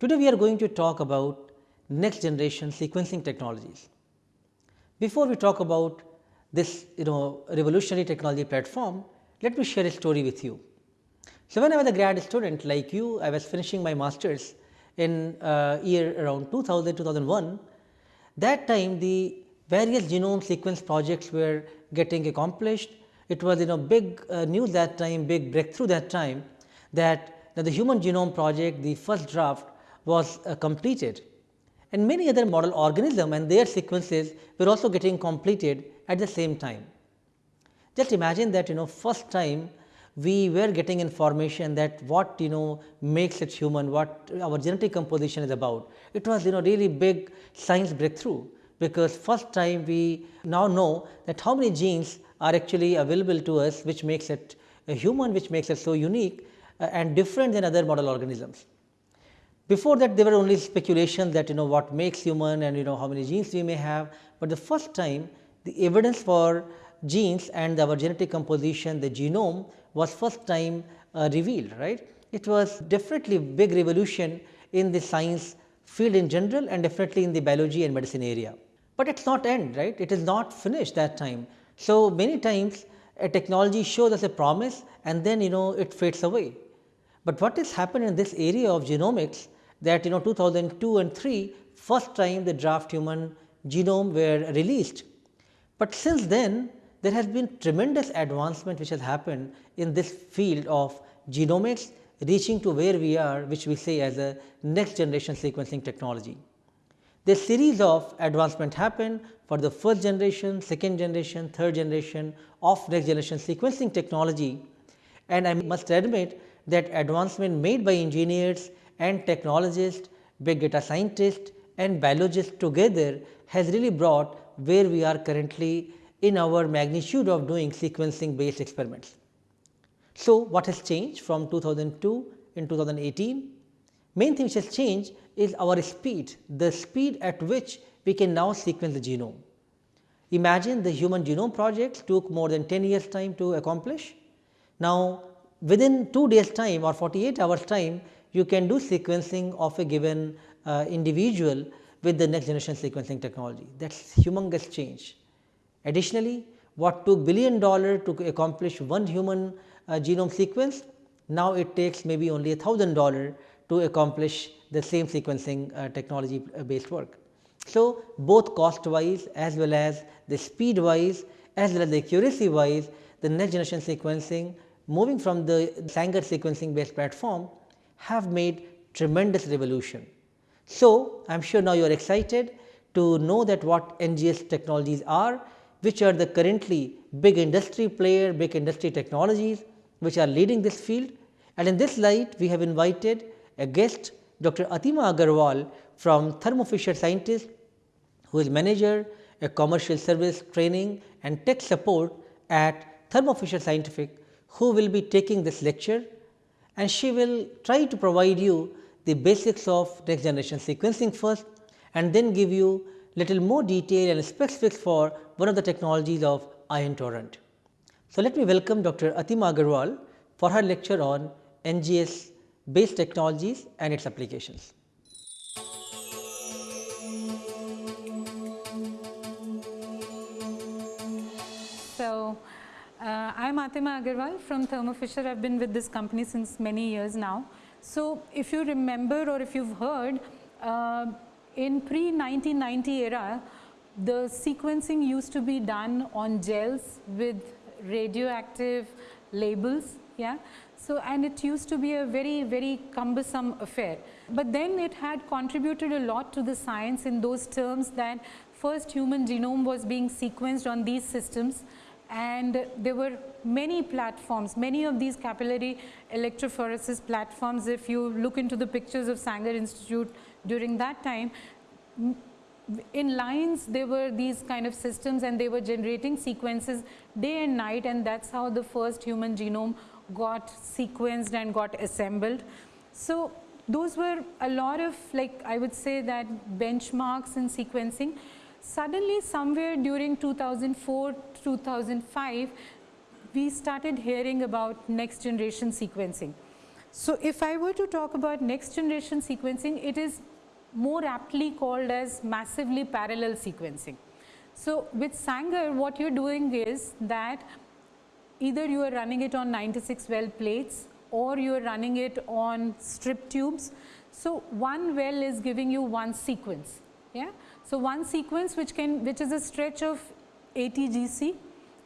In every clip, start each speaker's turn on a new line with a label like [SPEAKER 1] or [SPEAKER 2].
[SPEAKER 1] Today we are going to talk about next generation sequencing technologies. Before we talk about this you know revolutionary technology platform, let me share a story with you. So, when I was a grad student like you, I was finishing my masters in uh, year around 2000 2001. That time the various genome sequence projects were getting accomplished. It was you know big uh, news that time, big breakthrough that time that, that the human genome project, the first draft was uh, completed and many other model organism and their sequences were also getting completed at the same time. Just imagine that you know first time we were getting information that what you know makes it human, what our genetic composition is about. It was you know really big science breakthrough, because first time we now know that how many genes are actually available to us which makes it a human which makes it so unique uh, and different than other model organisms. Before that there were only speculations that you know what makes human and you know how many genes we may have, but the first time the evidence for genes and our genetic composition the genome was first time uh, revealed right. It was definitely big revolution in the science field in general and definitely in the biology and medicine area. But it is not end right, it is not finished that time. So, many times a technology shows us a promise and then you know it fades away. But what has happened in this area of genomics that you know 2002 and 3 first time the draft human genome were released. But since then there has been tremendous advancement which has happened in this field of genomics reaching to where we are which we say as a next generation sequencing technology. This series of advancement happened for the first generation, second generation, third generation of next generation sequencing technology and I must admit that advancement made by engineers and technologists, big data scientists and biologists together has really brought where we are currently in our magnitude of doing sequencing based experiments. So, what has changed from 2002 in 2018? Main thing which has changed is our speed, the speed at which we can now sequence the genome. Imagine the human genome project took more than 10 years time to accomplish. Now, within 2 days time or 48 hours time, you can do sequencing of a given uh, individual with the next generation sequencing technology. That is humongous change. Additionally, what took billion dollar to accomplish one human uh, genome sequence, now it takes maybe only a thousand dollar to accomplish the same sequencing uh, technology uh, based work. So, both cost wise as well as the speed wise as well as the accuracy wise the next generation sequencing moving from the Sanger sequencing based platform have made tremendous revolution. So, I am sure now you are excited to know that what NGS technologies are which are the currently big industry player, big industry technologies which are leading this field. And in this light, we have invited a guest Dr. Atima Agarwal from Thermo Fisher Scientists, who is manager, a commercial service training and tech support at Thermo Fisher Scientific, who will be taking this lecture and she will try to provide you the basics of next generation sequencing first and then give you little more detail and specifics for one of the technologies of ion torrent. So, let me welcome Dr. Atima Agarwal for her lecture on NGS based technologies and its applications.
[SPEAKER 2] Uh, I am Atima Agarwal from Thermo Fisher. I have been with this company since many years now. So, if you remember or if you have heard, uh, in pre-1990 era, the sequencing used to be done on gels with radioactive labels. Yeah. So, and it used to be a very, very cumbersome affair. But then it had contributed a lot to the science in those terms that first human genome was being sequenced on these systems and there were many platforms, many of these capillary electrophoresis platforms. If you look into the pictures of Sanger Institute during that time, in lines there were these kind of systems and they were generating sequences day and night and that is how the first human genome got sequenced and got assembled. So, those were a lot of like I would say that benchmarks in sequencing. Suddenly somewhere during 2004, 2005, we started hearing about next generation sequencing. So, if I were to talk about next generation sequencing, it is more aptly called as massively parallel sequencing. So, with Sanger what you are doing is that either you are running it on 96 well plates or you are running it on strip tubes. So, one well is giving you one sequence. Yeah? So, one sequence which can which is a stretch of ATGC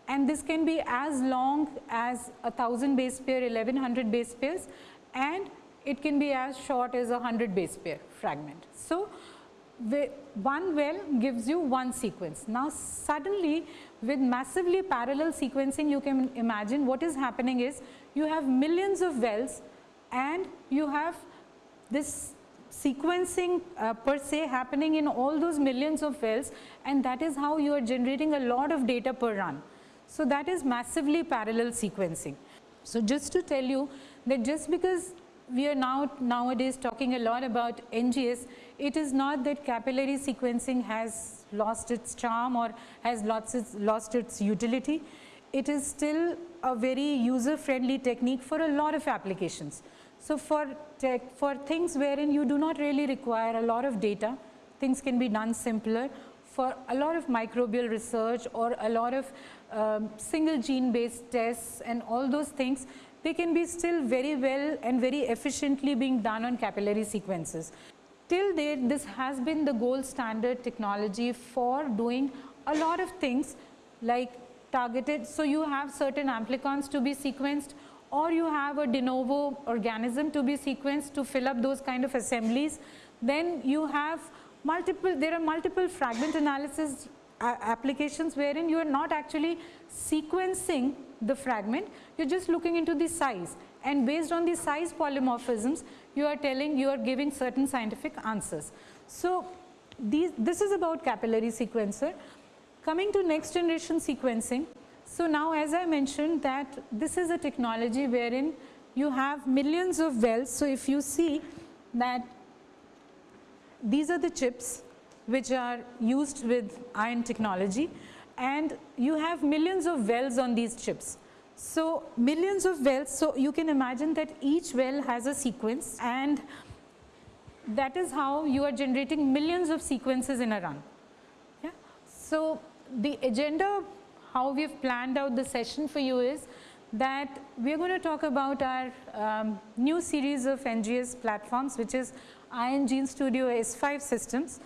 [SPEAKER 2] and this can be as long as a 1000 base pair 1100 base pairs and it can be as short as a 100 base pair fragment. So, one well gives you one sequence. Now, suddenly with massively parallel sequencing you can imagine what is happening is you have millions of wells and you have this sequencing uh, per se happening in all those millions of wells and that is how you are generating a lot of data per run. So, that is massively parallel sequencing. So, just to tell you that just because we are now nowadays talking a lot about NGS, it is not that capillary sequencing has lost its charm or has lost its, lost its utility. It is still a very user friendly technique for a lot of applications. So, for, tech, for things wherein you do not really require a lot of data, things can be done simpler. For a lot of microbial research or a lot of um, single gene based tests and all those things, they can be still very well and very efficiently being done on capillary sequences. Till date, this has been the gold standard technology for doing a lot of things like targeted. So, you have certain amplicons to be sequenced or you have a de novo organism to be sequenced to fill up those kind of assemblies. Then you have multiple, there are multiple fragment analysis applications wherein you are not actually sequencing the fragment, you are just looking into the size and based on the size polymorphisms you are telling you are giving certain scientific answers. So, these, this is about capillary sequencer. Coming to next generation sequencing. So, now as I mentioned that this is a technology wherein you have millions of wells. So, if you see that these are the chips which are used with ion technology and you have millions of wells on these chips. So, millions of wells, so you can imagine that each well has a sequence and that is how you are generating millions of sequences in a run. Yeah. So, the agenda how we have planned out the session for you is that we are going to talk about our um, new series of NGS platforms which is Ion Gene Studio S5 systems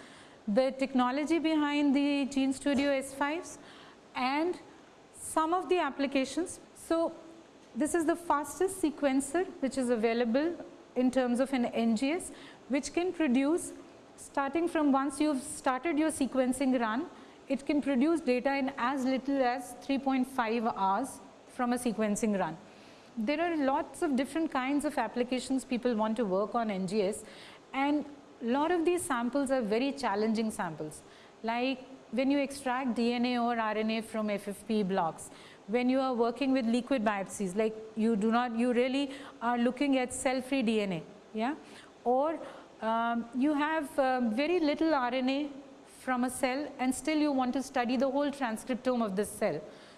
[SPEAKER 2] the technology behind the Gene Studio S5s and some of the applications. So, this is the fastest sequencer which is available in terms of an NGS which can produce starting from once you have started your sequencing run, it can produce data in as little as 3.5 hours from a sequencing run. There are lots of different kinds of applications people want to work on NGS and a lot of these samples are very challenging samples like when you extract DNA or RNA from FFPE blocks, when you are working with liquid biopsies like you do not you really are looking at cell free DNA yeah or um, you have um, very little RNA from a cell and still you want to study the whole transcriptome of this cell.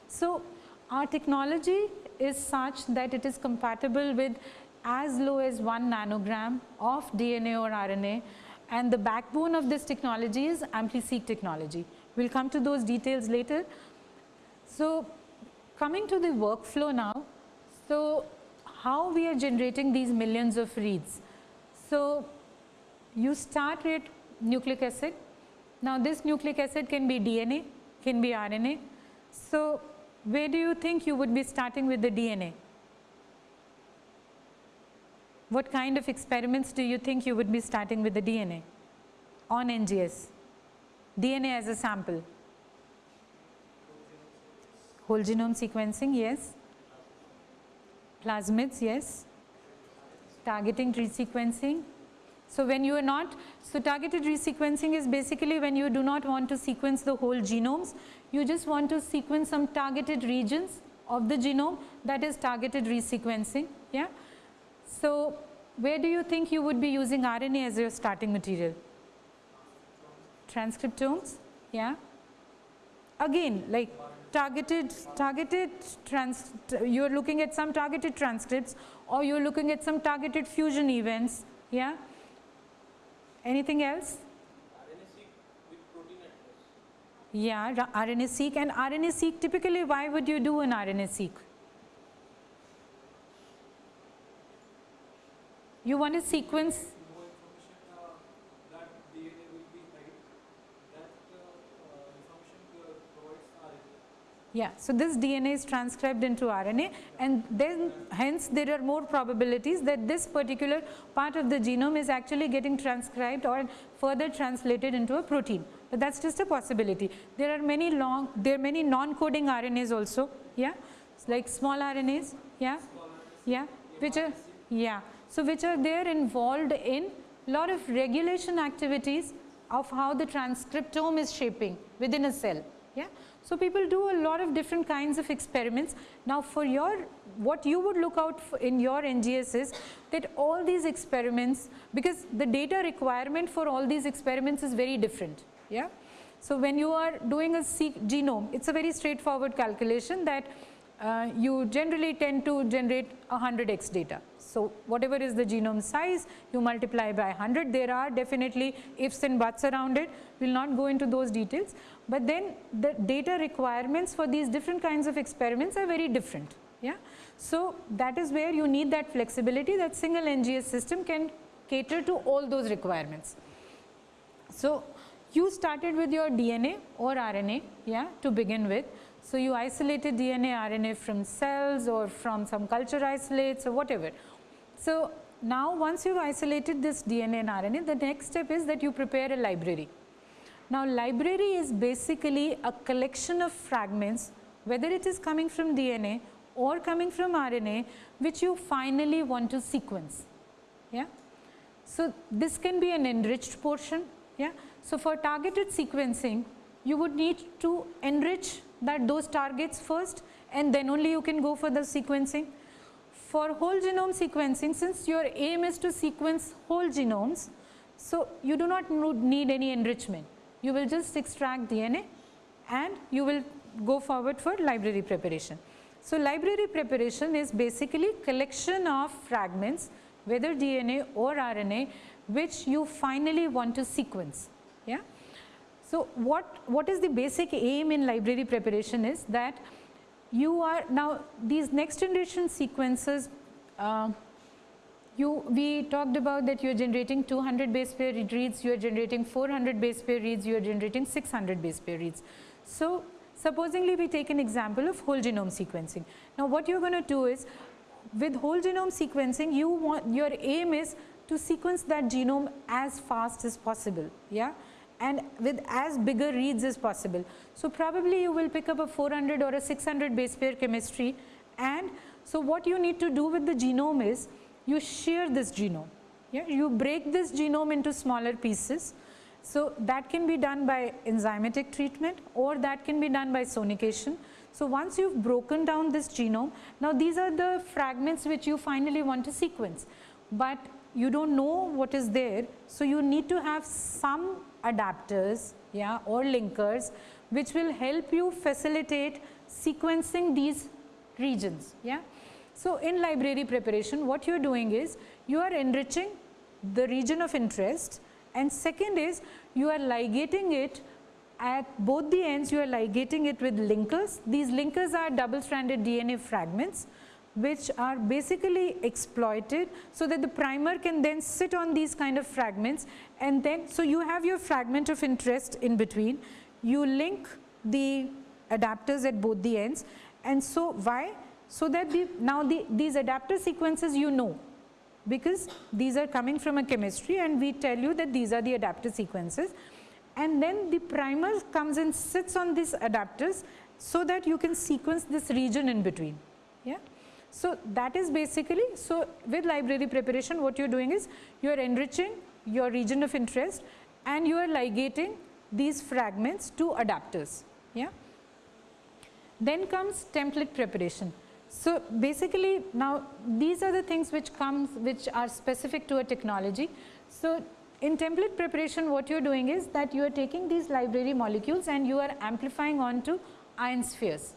[SPEAKER 2] So, our technology is such that it is compatible with as low as 1 nanogram of DNA or RNA and the backbone of this technology is AmpliSeq technology. We will come to those details later. So, coming to the workflow now, so how we are generating these millions of reads. So, you start with nucleic acid. Now, this nucleic acid can be DNA, can be RNA. So, where do you think you would be starting with the DNA? what kind of experiments do you think you would be starting with the DNA on NGS? DNA as a sample. Whole genome sequencing, yes. Plasmids, yes. Targeting resequencing. So, when you are not, so targeted resequencing is basically when you do not want to sequence the whole genomes, you just want to sequence some targeted regions of the genome that is targeted resequencing. Yeah. So, where do you think you would be using RNA as your starting material? Transcriptomes, yeah. again like targeted, targeted trans, you're looking at some targeted transcripts or you're looking at some targeted fusion events, yeah. Anything else? Yeah, RNA-seq and RNA-seq typically why would you do an RNA-seq? You want to sequence Yeah, so this DNA is transcribed into RNA and then hence there are more probabilities that this particular part of the genome is actually getting transcribed or further translated into a protein. But that's just a possibility. There are many long, there are many non-coding RNAs also, yeah, it's like small RNAs, yeah, yeah, which are, yeah, so which are there involved in a lot of regulation activities of how the transcriptome is shaping within a cell, yeah. So, people do a lot of different kinds of experiments. Now, for your what you would look out in your NGS is that all these experiments because the data requirement for all these experiments is very different. Yeah. So, when you are doing a genome, it is a very straightforward calculation that uh, you generally tend to generate 100x data. So, whatever is the genome size, you multiply by 100. There are definitely ifs and buts around it. We will not go into those details. But then the data requirements for these different kinds of experiments are very different. Yeah. So, that is where you need that flexibility that single NGS system can cater to all those requirements. So, you started with your DNA or RNA yeah, to begin with. So, you isolated DNA, RNA from cells or from some culture isolates or whatever. So, now once you have isolated this DNA and RNA, the next step is that you prepare a library. Now, library is basically a collection of fragments, whether it is coming from DNA or coming from RNA, which you finally want to sequence. Yeah. So, this can be an enriched portion. Yeah. So, for targeted sequencing, you would need to enrich that those targets first and then only you can go for the sequencing. For whole genome sequencing, since your aim is to sequence whole genomes, so you do not need any enrichment. You will just extract DNA and you will go forward for library preparation. So, library preparation is basically collection of fragments whether DNA or RNA which you finally want to sequence. Yeah. So, what, what is the basic aim in library preparation is that you are now these next generation sequences uh, you we talked about that you are generating 200 base pair reads you are generating 400 base pair reads you are generating 600 base pair reads. So supposingly we take an example of whole genome sequencing. Now what you're going to do is with whole genome sequencing you want your aim is to sequence that genome as fast as possible yeah and with as bigger reads as possible. So, probably you will pick up a 400 or a 600 base pair chemistry and so what you need to do with the genome is you shear this genome, yeah? you break this genome into smaller pieces. So, that can be done by enzymatic treatment or that can be done by sonication. So, once you have broken down this genome, now these are the fragments which you finally want to sequence, but you do not know what is there. So, you need to have some adapters yeah, or linkers which will help you facilitate sequencing these regions. Yeah. So, in library preparation what you are doing is you are enriching the region of interest and second is you are ligating it at both the ends you are ligating it with linkers. These linkers are double stranded DNA fragments which are basically exploited so that the primer can then sit on these kind of fragments and then so you have your fragment of interest in between. You link the adapters at both the ends. And so why? So that the now the these adapter sequences you know. Because these are coming from a chemistry and we tell you that these are the adapter sequences. And then the primer comes and sits on these adapters so that you can sequence this region in between. Yeah so, that is basically, so with library preparation what you are doing is you are enriching your region of interest and you are ligating these fragments to adapters. Yeah. Then comes template preparation. So, basically now these are the things which comes which are specific to a technology. So, in template preparation what you are doing is that you are taking these library molecules and you are amplifying onto ion spheres.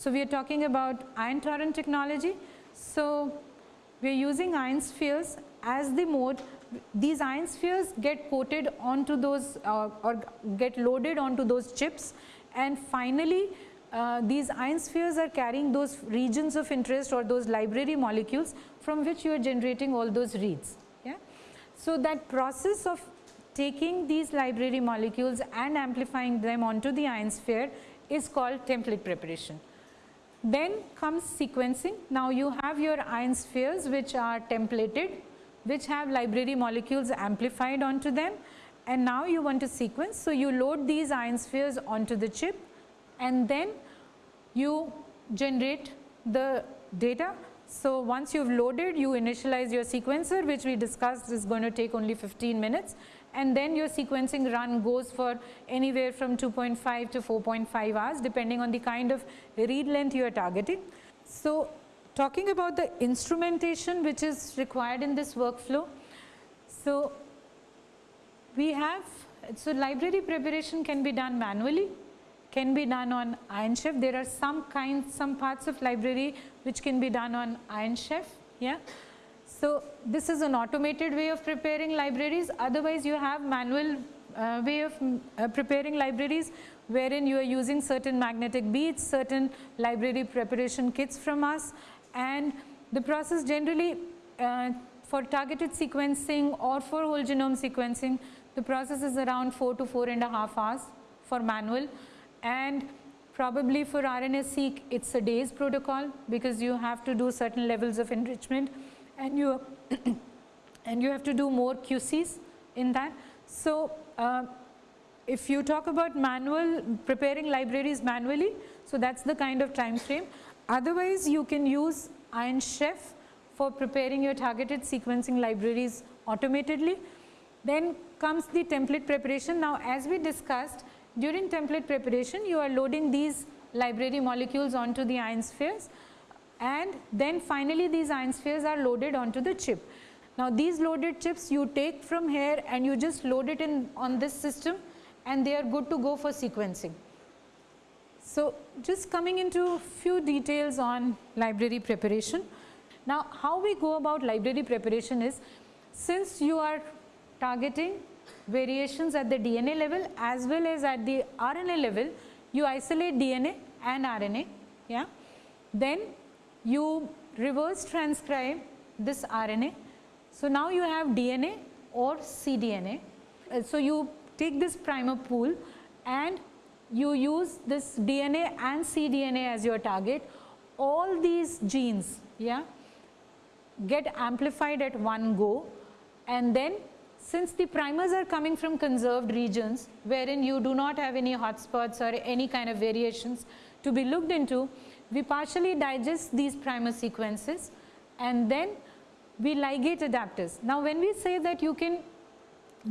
[SPEAKER 2] So, we are talking about ion torrent technology. So, we are using ion spheres as the mode these ion spheres get coated onto those uh, or get loaded onto those chips and finally uh, these ion spheres are carrying those regions of interest or those library molecules from which you are generating all those reads. Yeah? So, that process of taking these library molecules and amplifying them onto the ion sphere is called template preparation. Then comes sequencing. Now, you have your ion spheres which are templated which have library molecules amplified onto them and now you want to sequence. So, you load these ion spheres onto the chip and then you generate the data. So, once you have loaded you initialize your sequencer which we discussed is going to take only 15 minutes and then your sequencing run goes for anywhere from 2.5 to 4.5 hours depending on the kind of read length you are targeting. So, talking about the instrumentation which is required in this workflow. So, we have, so library preparation can be done manually, can be done on Ion Chef. There are some kinds, some parts of library which can be done on Ion Chef. Yeah. So, this is an automated way of preparing libraries. Otherwise, you have manual uh, way of uh, preparing libraries wherein you are using certain magnetic beads, certain library preparation kits from us. And the process generally uh, for targeted sequencing or for whole genome sequencing the process is around 4 to 4 and a half hours for manual. And probably for RNA-seq it's a day's protocol because you have to do certain levels of enrichment and you and you have to do more QCs in that. So, uh, if you talk about manual preparing libraries manually, so that is the kind of time frame. Otherwise, you can use Ion Chef for preparing your targeted sequencing libraries automatically. Then comes the template preparation. Now, as we discussed during template preparation, you are loading these library molecules onto the ion spheres and then finally these ion spheres are loaded onto the chip. Now, these loaded chips you take from here and you just load it in on this system and they are good to go for sequencing. So, just coming into few details on library preparation. Now, how we go about library preparation is since you are targeting variations at the DNA level as well as at the RNA level, you isolate DNA and RNA. Yeah. Then you reverse transcribe this RNA. So, now you have DNA or cDNA. Uh, so, you take this primer pool and you use this DNA and cDNA as your target, all these genes yeah, get amplified at one go and then since the primers are coming from conserved regions wherein you do not have any hotspots or any kind of variations to be looked into, we partially digest these primer sequences and then we ligate adapters. Now, when we say that you can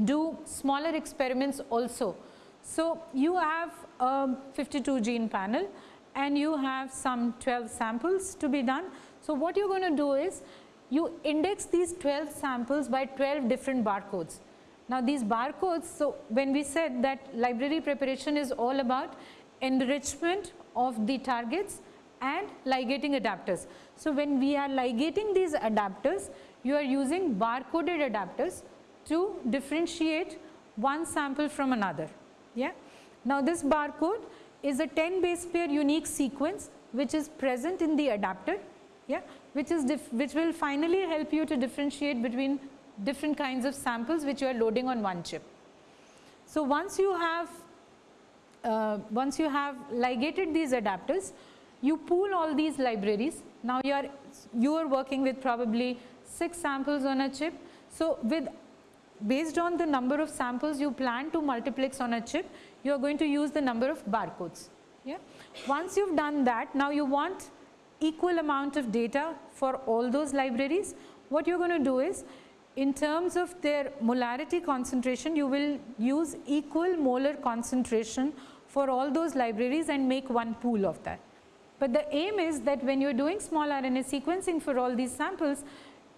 [SPEAKER 2] do smaller experiments also, so you have a 52 gene panel and you have some 12 samples to be done. So, what you are going to do is you index these 12 samples by 12 different barcodes. Now, these barcodes, so when we said that library preparation is all about enrichment of the targets and ligating adapters. So, when we are ligating these adapters, you are using barcoded adapters to differentiate one sample from another. Yeah. Now, this barcode is a 10 base pair unique sequence which is present in the adapter yeah, which is which will finally help you to differentiate between different kinds of samples which you are loading on one chip. So, once you have uh, once you have ligated these adapters, you pool all these libraries. Now, you are you are working with probably 6 samples on a chip. So, with based on the number of samples you plan to multiplex on a chip, you are going to use the number of barcodes. Yeah. Once you've done that, now you want equal amount of data for all those libraries. What you're going to do is, in terms of their molarity concentration, you will use equal molar concentration for all those libraries and make one pool of that. But the aim is that when you're doing small RNA sequencing for all these samples,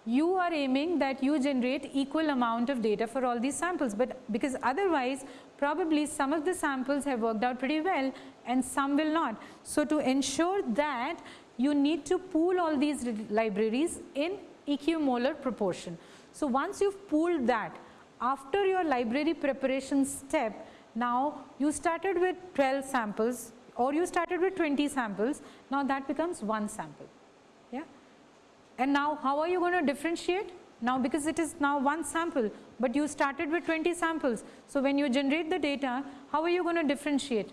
[SPEAKER 2] you are aiming that you generate equal amount of data for all these samples, but because otherwise probably some of the samples have worked out pretty well and some will not. So, to ensure that you need to pool all these libraries in equimolar proportion. So, once you have pooled that after your library preparation step now you started with 12 samples or you started with 20 samples now that becomes one sample. Yeah? And now how are you going to differentiate? Now because it is now one sample but you started with 20 samples. So when you generate the data how are you going to differentiate?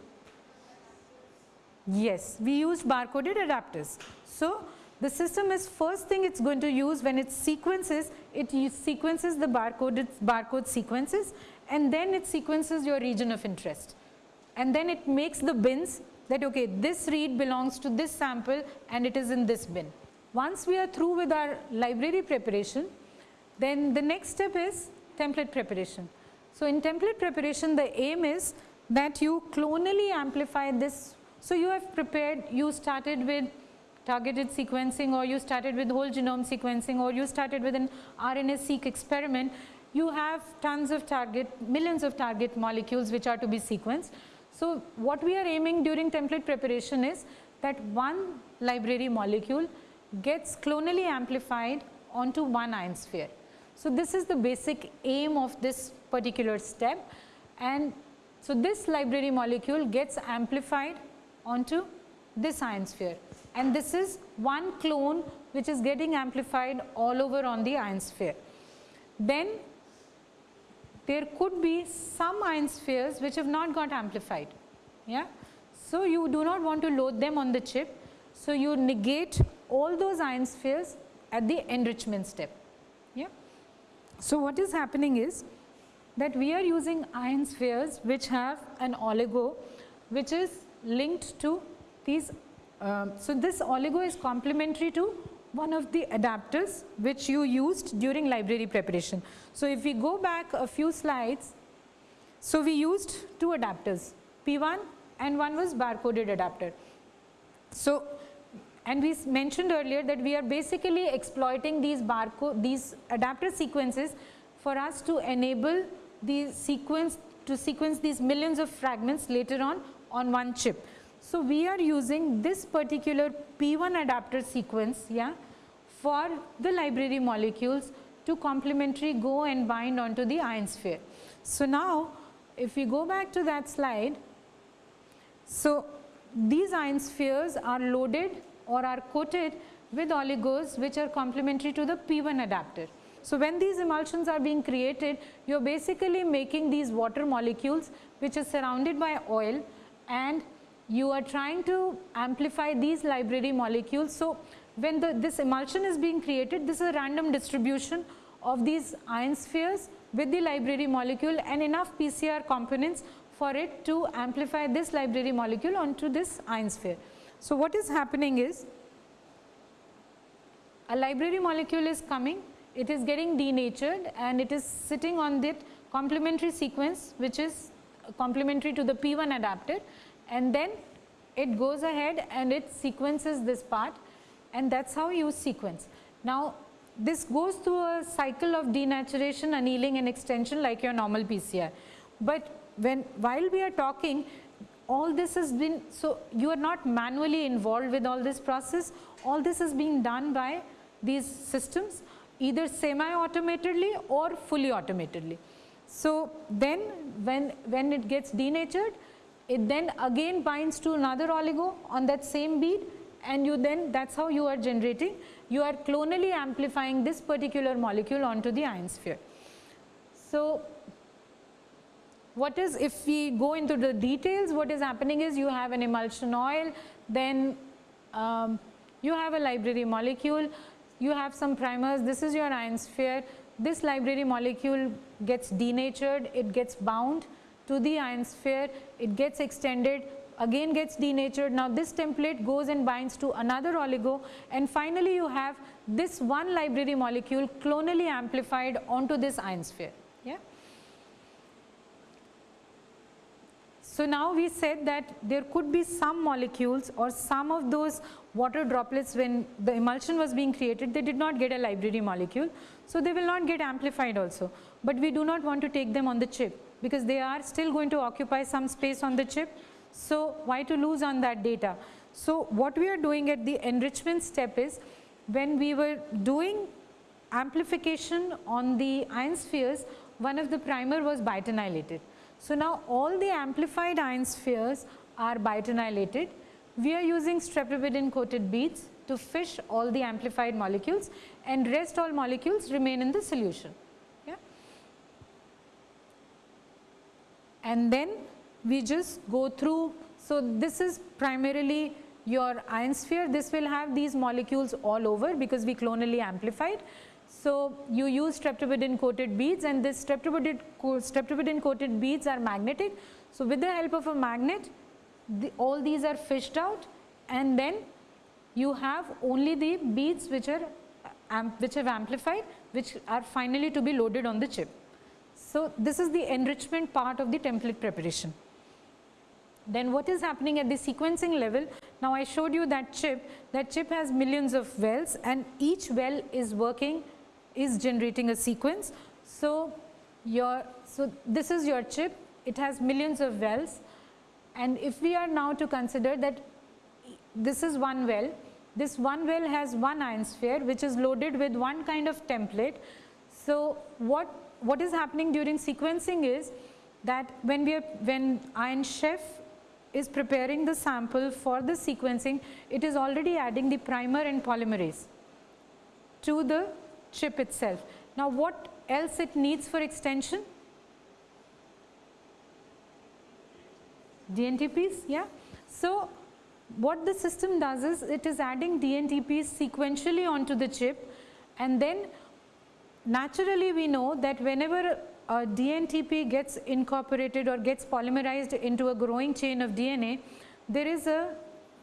[SPEAKER 2] Yes we use barcoded adapters. So the system is first thing it's going to use when it sequences, it sequences the barcode, barcode sequences and then it sequences your region of interest. And then it makes the bins that okay, this read belongs to this sample and it is in this bin. Once we are through with our library preparation, then the next step is template preparation. So, in template preparation the aim is that you clonally amplify this. So, you have prepared, you started with targeted sequencing or you started with whole genome sequencing or you started with an RNA-seq experiment, you have tons of target, millions of target molecules which are to be sequenced. So, what we are aiming during template preparation is that one library molecule gets clonally amplified onto one ion sphere. So, this is the basic aim of this particular step and so this library molecule gets amplified onto this ion sphere and this is one clone which is getting amplified all over on the ion sphere. Then there could be some ion spheres which have not got amplified. Yeah? So, you do not want to load them on the chip. So, you negate all those ion spheres at the enrichment step. Yeah? So, what is happening is that we are using ion spheres which have an oligo which is linked to these um, so, this oligo is complementary to one of the adapters which you used during library preparation. So, if we go back a few slides, so we used two adapters P1 and one was barcoded adapter. So, and we mentioned earlier that we are basically exploiting these barcode these adapter sequences for us to enable the sequence to sequence these millions of fragments later on on one chip. So, we are using this particular P1 adapter sequence yeah, for the library molecules to complementary go and bind onto the ion sphere. So, now if we go back to that slide, so these ion spheres are loaded or are coated with oligos which are complementary to the P1 adapter. So, when these emulsions are being created, you are basically making these water molecules which are surrounded by oil and you are trying to amplify these library molecules. So, when the, this emulsion is being created, this is a random distribution of these ion spheres with the library molecule and enough PCR components for it to amplify this library molecule onto this ion sphere. So, what is happening is a library molecule is coming, it is getting denatured and it is sitting on that complementary sequence which is complementary to the P1 adapter and then it goes ahead and it sequences this part and that is how you sequence. Now this goes through a cycle of denaturation, annealing and extension like your normal PCR. But when while we are talking all this has been, so you are not manually involved with all this process, all this is being done by these systems either semi-automatedly or fully automatedly. So then when, when it gets denatured, it then again binds to another oligo on that same bead and you then that is how you are generating you are clonally amplifying this particular molecule onto the ion sphere. So, what is if we go into the details what is happening is you have an emulsion oil then um, you have a library molecule you have some primers this is your ion sphere this library molecule gets denatured it gets bound to the ion sphere, it gets extended, again gets denatured. Now this template goes and binds to another oligo and finally you have this one library molecule clonally amplified onto this ion sphere. Yeah. So now we said that there could be some molecules or some of those water droplets when the emulsion was being created, they did not get a library molecule. So they will not get amplified also, but we do not want to take them on the chip because they are still going to occupy some space on the chip. So why to lose on that data? So what we are doing at the enrichment step is when we were doing amplification on the ion spheres, one of the primer was biotinylated. So now all the amplified ion spheres are biotinylated. We are using streptavidin coated beads to fish all the amplified molecules and rest all molecules remain in the solution. Yeah. And then we just go through. So this is primarily your ion sphere. This will have these molecules all over because we clonally amplified. So, you use streptavidin coated beads and this streptavidin coated beads are magnetic. So, with the help of a magnet the, all these are fished out and then you have only the beads which are uh, which have amplified which are finally to be loaded on the chip. So, this is the enrichment part of the template preparation. Then what is happening at the sequencing level? Now, I showed you that chip, that chip has millions of wells and each well is working is generating a sequence. So, your so this is your chip it has millions of wells and if we are now to consider that this is one well this one well has one ion sphere which is loaded with one kind of template. So, what what is happening during sequencing is that when we are when ion chef is preparing the sample for the sequencing it is already adding the primer and polymerase to the chip itself. Now, what else it needs for extension? DNTPs, yeah. So, what the system does is it is adding DNTPs sequentially onto the chip and then naturally we know that whenever a DNTP gets incorporated or gets polymerized into a growing chain of DNA, there is a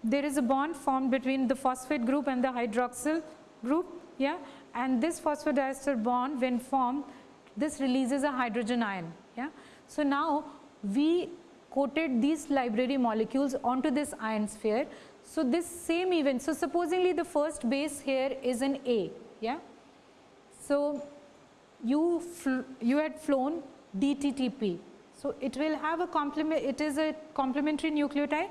[SPEAKER 2] there is a bond formed between the phosphate group and the hydroxyl group, yeah, and this phosphodiester bond when formed this releases a hydrogen ion. Yeah. So, now we coated these library molecules onto this ion sphere. So, this same event, so supposedly the first base here is an A. Yeah. So, you, you had flown DTTP. So, it will have a complement, it is a complementary nucleotide,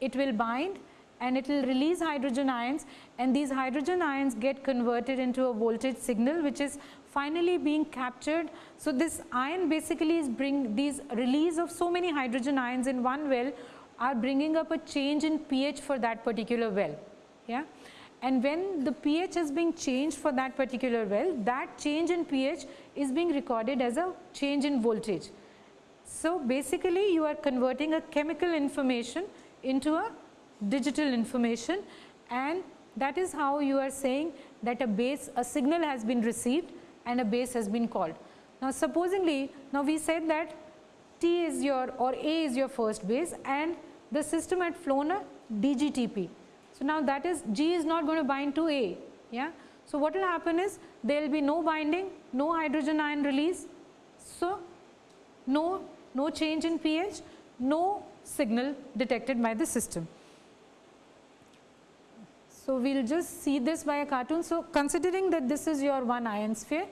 [SPEAKER 2] it will bind and it will release hydrogen ions and these hydrogen ions get converted into a voltage signal which is finally being captured. So, this ion basically is bring these release of so many hydrogen ions in one well are bringing up a change in pH for that particular well. Yeah? And when the pH is being changed for that particular well, that change in pH is being recorded as a change in voltage. So, basically you are converting a chemical information into a digital information and that is how you are saying that a base a signal has been received and a base has been called. Now supposingly now we said that T is your or A is your first base and the system had flown a DGTP. So now that is G is not going to bind to A. Yeah. So what will happen is there will be no binding, no hydrogen ion release. So no, no change in pH, no signal detected by the system. So, we will just see this by a cartoon. So, considering that this is your one ion sphere,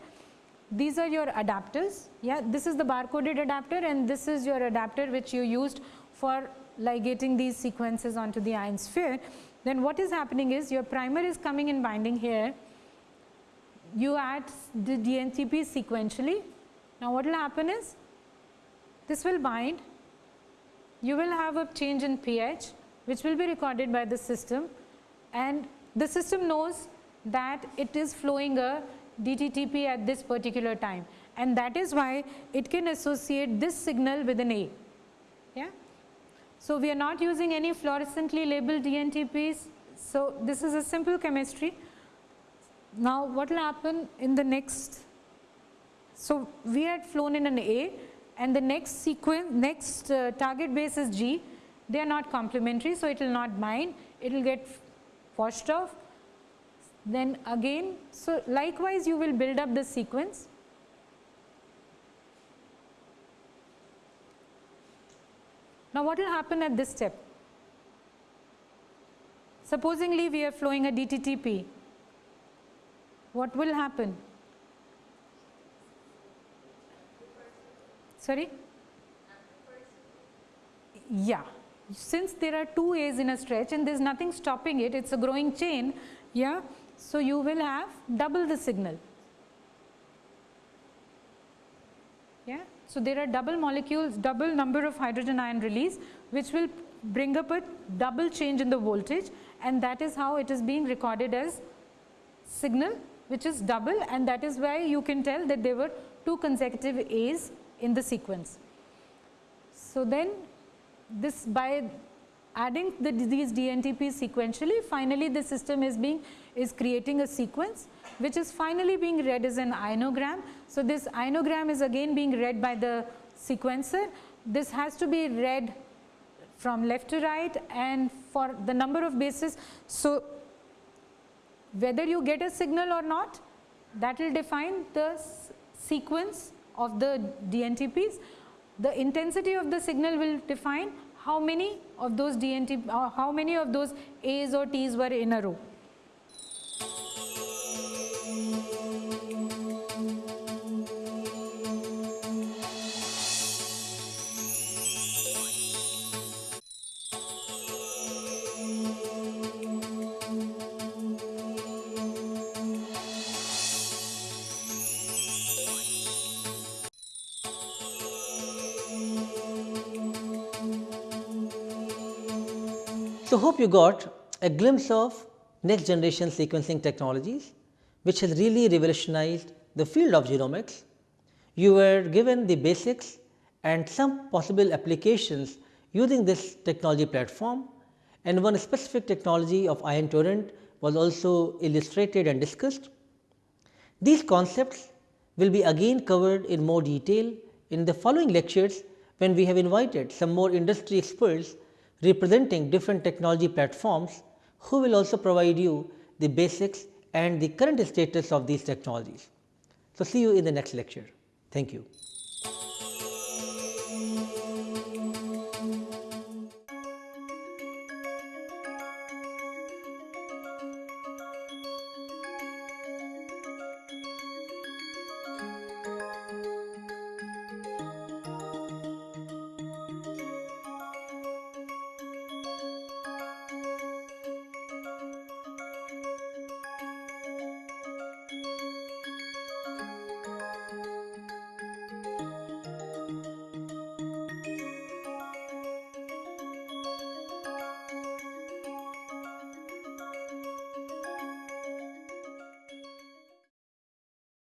[SPEAKER 2] these are your adapters. Yeah, this is the barcoded adapter and this is your adapter which you used for ligating these sequences onto the ion sphere. Then what is happening is your primer is coming and binding here. You add the DNTP sequentially. Now what will happen is this will bind. You will have a change in pH which will be recorded by the system and the system knows that it is flowing a DTTP at this particular time and that is why it can associate this signal with an A. So, we are not using any fluorescently labeled DNTPs. So, this is a simple chemistry. Now, what will happen in the next? So, we had flown in an A and the next sequence, next uh, target base is G. They are not complementary, so it will not bind. It will get washed off then again so likewise you will build up the sequence Now, what will happen at this step? Supposingly, we are flowing a DTTP. What will happen? Sorry? Yeah. Since there are two A's in a stretch and there is nothing stopping it, it is a growing chain. Yeah. So, you will have double the signal. Yeah. So, there are double molecules, double number of hydrogen ion release which will bring up a double change in the voltage and that is how it is being recorded as signal which is double and that is why you can tell that there were two consecutive A's in the sequence. So, then this by adding the, these DNTPs sequentially finally the system is being is creating a sequence which is finally being read as an ionogram. So, this ionogram is again being read by the sequencer. This has to be read from left to right and for the number of bases. So, whether you get a signal or not that will define the sequence of the DNTPs. The intensity of the signal will define how many of those DNT, uh, how many of those A's or T's were in a row.
[SPEAKER 1] Hope you got a glimpse of next generation sequencing technologies which has really revolutionized the field of genomics. You were given the basics and some possible applications using this technology platform and one specific technology of ion torrent was also illustrated and discussed. These concepts will be again covered in more detail in the following lectures when we have invited some more industry experts representing different technology platforms who will also provide you the basics and the current status of these technologies. So, see you in the next lecture. Thank you.